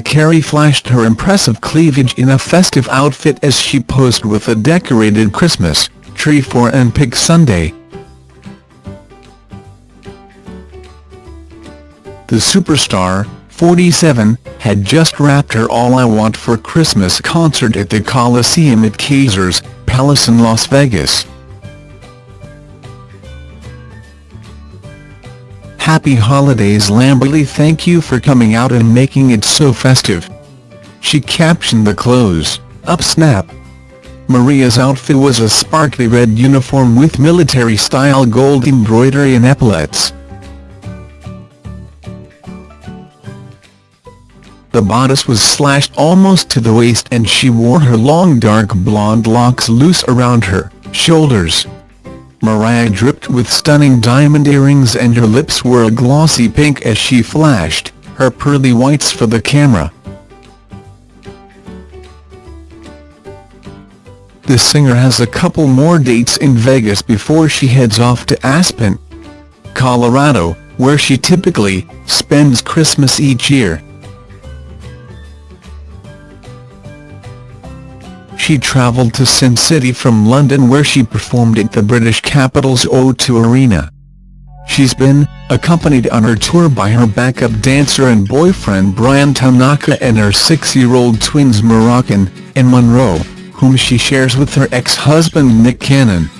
Carey flashed her impressive cleavage in a festive outfit as she posed with a decorated Christmas tree for an Pick Sunday. The superstar, 47, had just wrapped her All I Want for Christmas concert at the Coliseum at Caesars Palace in Las Vegas. Happy holidays Lambily thank you for coming out and making it so festive. She captioned the close, up snap. Mariah's outfit was a sparkly red uniform with military-style gold embroidery and epaulets. The bodice was slashed almost to the waist and she wore her long dark blonde locks loose around her shoulders. Mariah dripped with stunning diamond earrings and her lips were a glossy pink as she flashed her pearly whites for the camera. The singer has a couple more dates in Vegas before she heads off to Aspen, Colorado, where she typically spends Christmas each year. She travelled to Sin City from London where she performed at the British capital's O2 Arena. She's been accompanied on her tour by her backup dancer and boyfriend Bryan Tanaka and her six-year-old twins Moroccan and Monroe, whom she shares with her ex-husband Nick Cannon.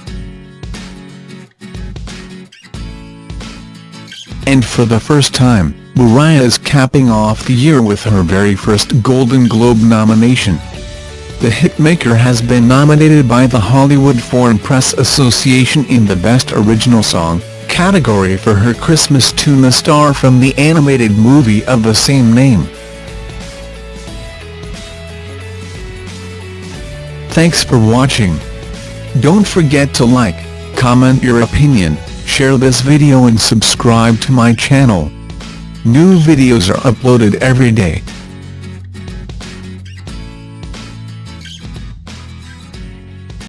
And for the first time, Mariah is capping off the year with her very first Golden Globe nomination. The hitmaker has been nominated by the Hollywood Foreign Press Association in the Best Original Song category for her Christmas tune The star from the animated movie of the same name. Thanks for watching. Don't forget to like, comment your opinion, share this video and subscribe to my channel. New videos are uploaded every day.